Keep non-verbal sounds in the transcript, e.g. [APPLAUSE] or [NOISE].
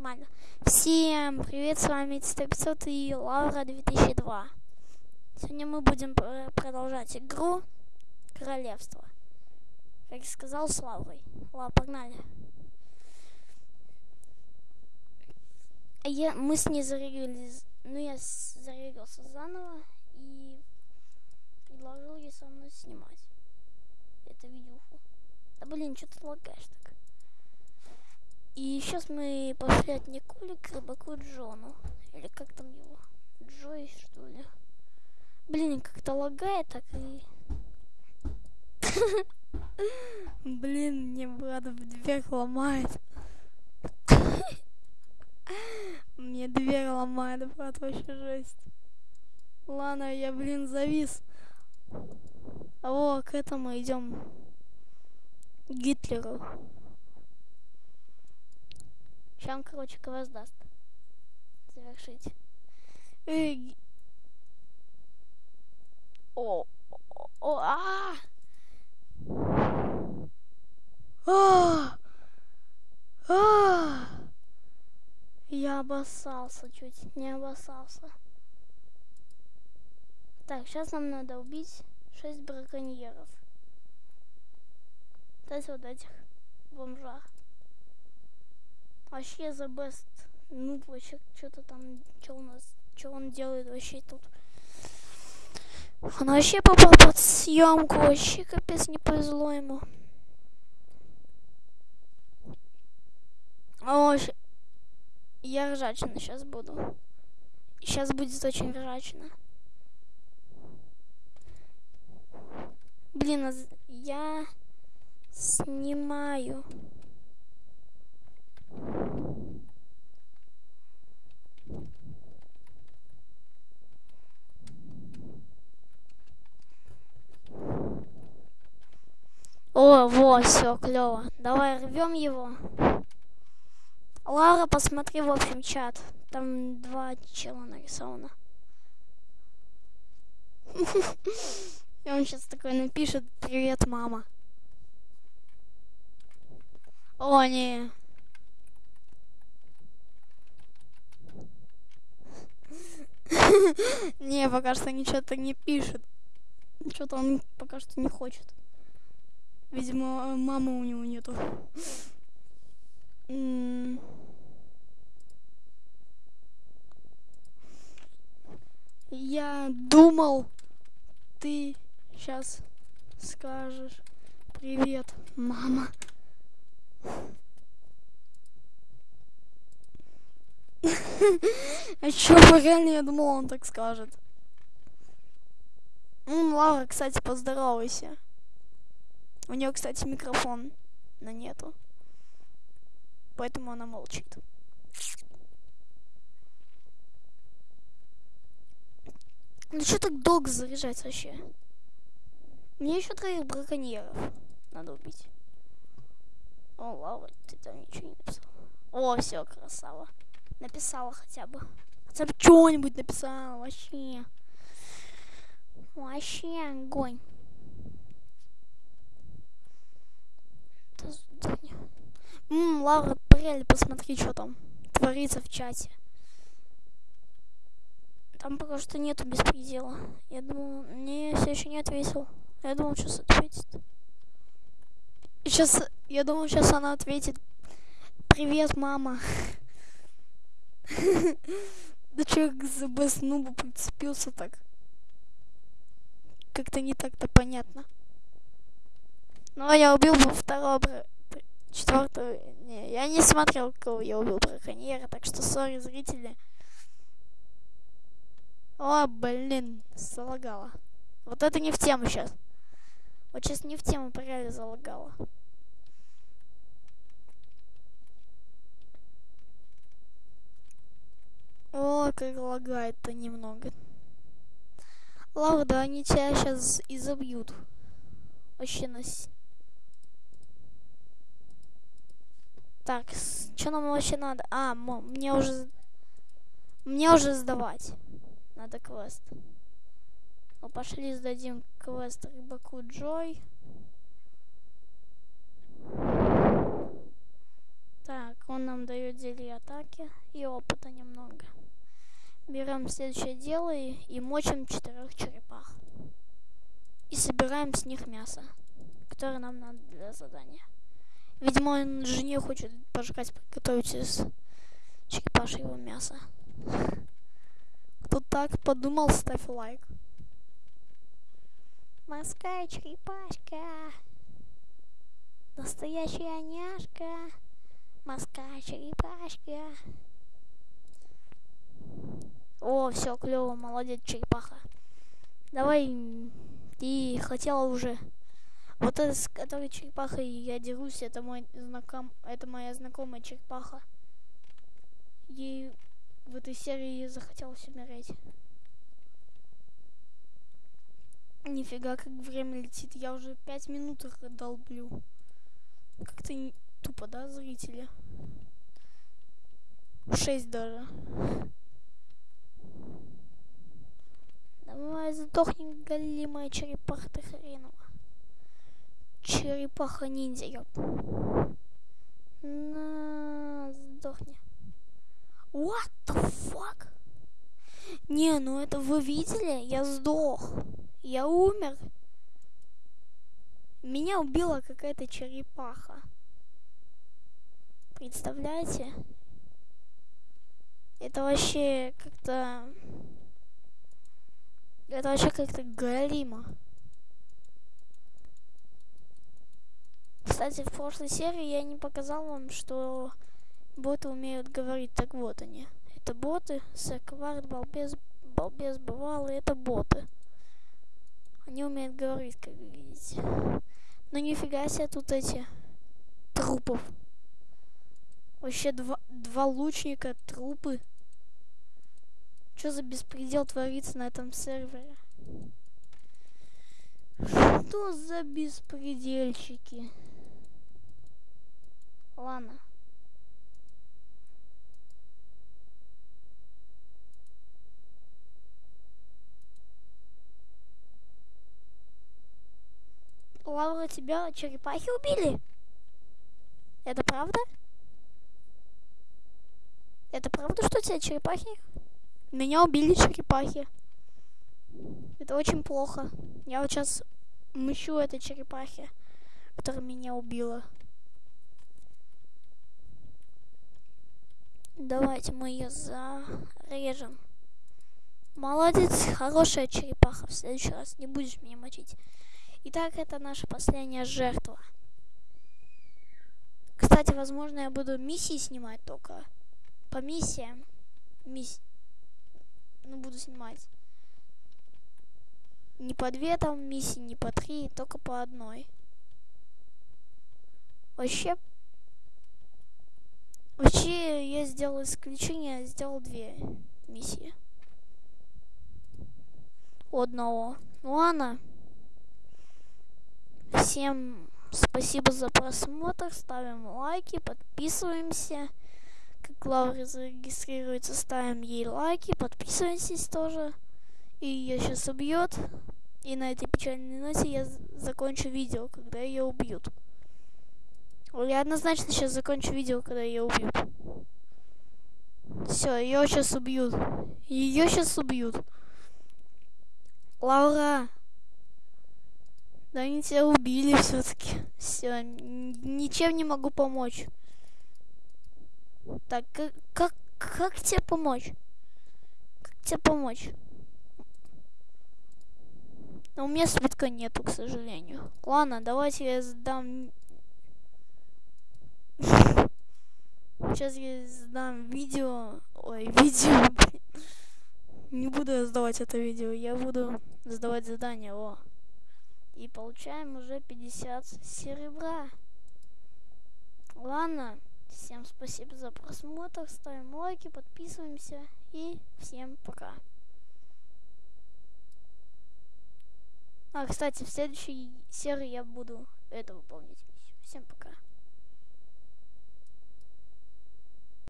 нормально. Всем привет, с вами 100 и Лаура 2002. Сегодня мы будем продолжать игру Королевство. Как сказал, с Лаурой. Ладно, погнали. Я, мы с ней зарегились, ну я зарегился заново и предложил ей со мной снимать это видюху. Да блин, что ты лагаешь так? И сейчас мы пошли от Николи к рыбаку Джону. Или как там его? Джой, что ли? Блин, как-то лагает так и... [LAUGHS] Блин, мне брат в дверь ломает. [LAUGHS] Мне дверь ломает, брат, вообще жесть. Ладно, я, блин, завис. О, к этому идем. Гитлеру. Сейчас он, короче, квест даст. Завершить. Эй. О, о, о, а! А! А! Я обоссался чуть, не обоссался. Так, сейчас нам надо убить шесть браконьеров. То есть вот этих бомжах. Вообще the best. Ну, вообще, что-то там, что у нас, что он делает вообще тут. Он вообще попал под съемку, вообще капец не повезло ему. О, я ржачно сейчас буду. Сейчас будет очень ржачно. Блин, а я снимаю. О, во, все, клево. Давай рвем его. Лара, посмотри, в общем, чат. Там два чела нарисовано. [LAUGHS] И он сейчас такой напишет «Привет, мама». О, не. Не, пока что ничего так не пишет. Что-то он пока что не хочет. Видимо, мамы у него нету. Я думал, ты сейчас скажешь привет, мама. А чё, реально, я думал, он так скажет. Ну, Лара, кстати, поздоровайся. У нее, кстати, микрофон, но нету. Поэтому она молчит. Ну что так долго заряжать вообще? Мне еще троих браконьеров надо убить. О, Лава, ты там ничего не написал. О, все, красава. Написала хотя бы. Хотя бы что-нибудь написала, вообще. Вообще огонь. Ммм, Лаура, реально посмотри, что там творится в чате. Там пока что нету беспредела. Я думал, не, все еще не ответил. Я думал, сейчас ответит. Сейчас, я думал, сейчас она ответит. Привет, мама. [LAUGHS] Да че к ЗБ Нубу прицепился так? Как-то не так-то понятно. Ну, а я убил бы второго, четвертого. Не, я не смотрел, кого я убил браконьера, так что сори, зрители. О, блин, залагала. Вот это не в тему сейчас. Вот сейчас не в тему, реально залагала. О, как лагает-то немного. Лавда, они тебя сейчас изобьют. Вообще нас. Так, что нам вообще надо? А, мне уже... Мне уже сдавать. Надо квест. Ну, пошли сдадим квест рыбаку Джой. Так, он нам дает зелье атаки и опыта немного. Берем следующее дело и, и мочим четырех черепах. И собираем с них мясо, которое нам надо для задания. Видимо, он жене хочет пожрать, приготовить из черепашьего мяса. Кто так подумал, ставь лайк. Морская черепашка. Настоящая няшка. Морская черепашка. О, все, клево, молодец, черепаха. Давай, ты хотела уже. Вот это, с которой черепахой я дерусь, это мой знаком, это моя знакомая черепаха. Ей в этой серии захотелось умереть. Нифига, как время летит. Я уже пять минут их долблю. Как-то тупо, да, зрители? Шесть даже. Сдохни, голимая черепаха ты хренова. Черепаха ниндзя. На, сдохни. What the fuck? Не, ну это вы видели? Я сдох. Я умер. Меня убила какая-то черепаха. Представляете? Это вообще как-то... Это вообще как-то галимо. Кстати, в прошлой серии я не показал вам, что боты умеют говорить. Так вот они. Это боты. Сэквард, балбес, балбес бывалый. Это боты. Они умеют говорить, как вы видите. Но нифига себе тут эти трупов. Вообще два, два лучника, трупы. Что за беспредел творится на этом сервере? Что за беспредельщики? Ладно. Лаура, тебя черепахи убили? Это правда? Это правда, что тебя черепахи? Меня убили черепахи. Это очень плохо. Я вот сейчас мыщу этой черепахи, которая меня убила. Давайте мы ее зарежем. Молодец, хорошая черепаха. В следующий раз не будешь меня мочить. Итак, это наша последняя жертва. Кстати, возможно, я буду миссии снимать только. По миссиям. Мисс... Ну, буду снимать. Не по две там миссии, не по три, только по одной. Вообще... Вообще, я сделал исключение, сделал две миссии. Одного. Ну ладно. Всем спасибо за просмотр. Ставим лайки, подписываемся. Как Лаура зарегистрируется, ставим ей лайки, подписывайтесь тоже. И ее сейчас убьет. И на этой печальной ноте я закончу видео, когда ее убьют. Я однозначно сейчас закончу видео, когда ее убьют. Все, ее сейчас убьют. Ее сейчас убьют. Лаура, да они тебя убили все-таки. Все, ничем не могу помочь. Так, как, как, как тебе помочь? Как тебе помочь? Но у меня свитка нету, к сожалению. Ладно, давайте я сдам... [LAUGHS] Сейчас я сдам видео... Ой, [LAUGHS] видео, Не буду я сдавать это видео, я буду сдавать задание, о. И получаем уже 50 серебра. Ладно, всем спасибо за просмотр, ставим лайки, подписываемся и всем пока. А, кстати, в следующей серии я буду это выполнять. Всем пока.